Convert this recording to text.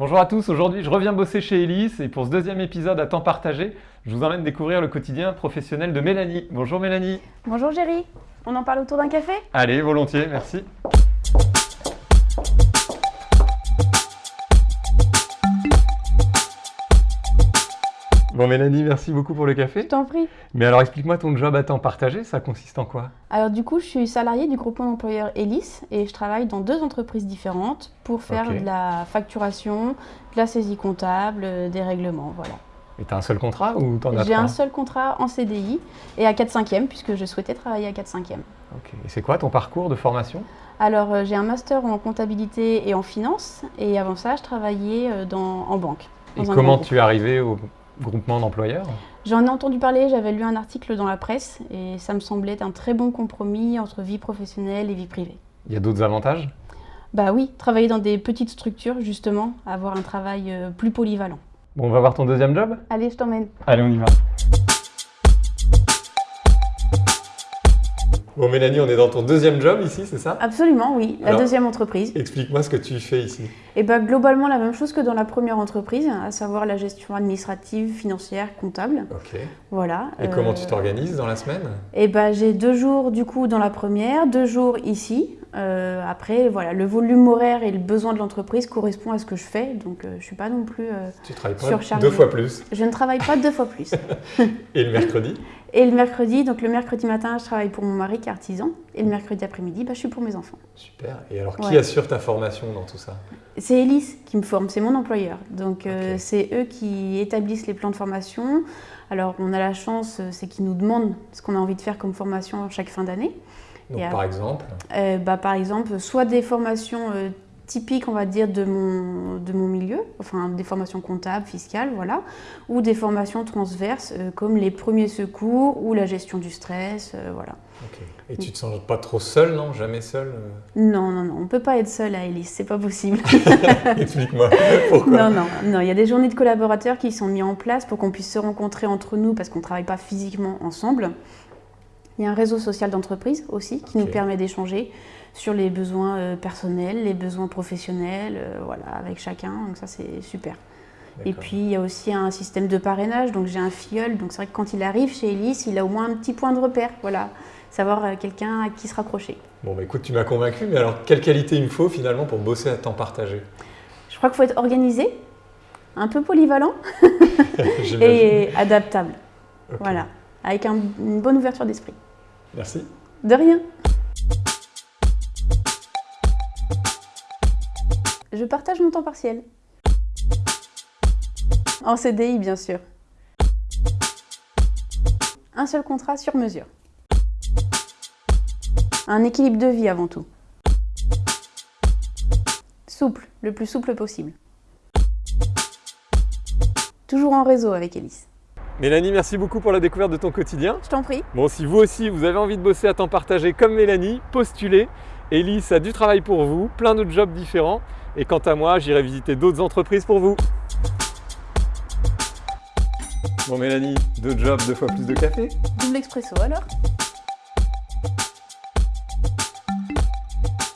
Bonjour à tous, aujourd'hui je reviens bosser chez Elise et pour ce deuxième épisode à temps partagé, je vous emmène découvrir le quotidien professionnel de Mélanie. Bonjour Mélanie. Bonjour Géry, on en parle autour d'un café? Allez, volontiers, merci. Bon Mélanie, merci beaucoup pour le café. Je t'en prie. Mais alors explique-moi ton job à temps partagé, ça consiste en quoi? Alors du coup, je suis salariée du groupement d'employeurs Elis et je travaille dans deux entreprises différentes pour faire de la facturation, de la saisie comptable, euh, des règlements, voilà. Et t'as un seul contrat ou t'en as J'ai un seul contrat en CDI et à 4 5 e puisque je souhaitais travailler à 4 5 e Ok. Et c'est quoi ton parcours de formation? Alors euh, j'ai un master en comptabilité et en finance et avant ça, je travaillais euh, dans, en banque. Et comment tu es arrivé au groupement d'employeurs J'en ai entendu parler, j'avais lu un article dans la presse et ça me semblait un très bon compromis entre vie professionnelle et vie privée. Il y a d'autres avantages? Bah oui, travailler dans des petites structures justement, avoir un travail euh, plus polyvalent. Bon, on va voir ton deuxième job? Allez, je t'emmène. Allez, on y va. Bon, Mélanie, on est dans ton deuxième job ici, c'est ça? Absolument, oui, la Alors- deuxième entreprise. Explique-moi ce que tu fais ici. Et bah globalement la même chose que dans la première entreprise, à savoir la gestion administrative, financière, comptable. Ok. Voilà. Et comment tu t'organises dans la semaine? Et bah j'ai deux jours du coup dans la première, deux jours ici. Euh, après, voilà, le volume horaire et le besoin de l'entreprise correspond à ce que je fais, donc euh, je suis pas non plus. euh, Tu travailles pas Surchargé. deux fois plus. je ne travaille pas deux fois plus. Et le mercredi? Et le mercredi, donc le mercredi matin, je travaille pour mon mari qui est artisan, et le mercredi après-midi, bah, je suis pour mes enfants. Super. Et alors, qui Ouais. assure ta formation dans tout ça? C'est Elise qui me forme, c'est mon employeur. Donc euh, c'est eux qui établissent les plans de formation. Alors on a la chance, c'est qu'ils nous demandent ce qu'on a envie de faire comme formation chaque fin d'année. Donc, par exemple, Euh, bah, par exemple, soit des formations euh, typiques, on va dire, de mon, de mon milieu, enfin des formations comptables, fiscales, voilà, ou des formations transverses euh, comme les premiers secours ou la gestion du stress, voilà. ok. Et tu te sens pas trop seul, non? Jamais seul Non, non, non, on peut pas être seul à Elise, c'est pas possible. Explique-moi pourquoi? non, non, non, il y a des journées de collaborateurs qui sont mis en place pour qu'on puisse se rencontrer entre nous parce qu'on ne travaille pas physiquement ensemble. Il y a un réseau social d'entreprise aussi qui nous permet d'échanger sur les besoins euh, personnels, les besoins professionnels, euh, voilà, avec chacun, donc ça c'est super. Et puis il y a aussi un système de parrainage, donc j'ai un filleul, donc c'est vrai que quand il arrive chez Elise, il a au moins un petit point de repère, voilà, savoir euh, quelqu'un à qui se raccrocher. Bon, bah écoute, tu m'as convaincu, mais alors, quelle qualité il me faut finalement pour bosser à temps partagé? Je crois qu'il faut être organisé, un peu polyvalent et adaptable. Voilà, avec un- une bonne ouverture d'esprit. Merci. De rien. Je partage mon temps partiel. En CDI, bien sûr. Un seul contrat sur mesure. Un équilibre de vie avant tout. Souple, le plus souple possible. Toujours en réseau avec Elise. Mélanie, merci beaucoup pour la découverte de ton quotidien. Je t'en prie. Bon, si vous aussi, vous avez envie de bosser à temps partagé comme Mélanie, postulez. Elise a du travail pour vous, plein d'autres jobs différents. Et quant à moi, j'irai visiter d'autres entreprises pour vous. Bon Mélanie, deux jobs, deux fois plus de café Double expresso alors?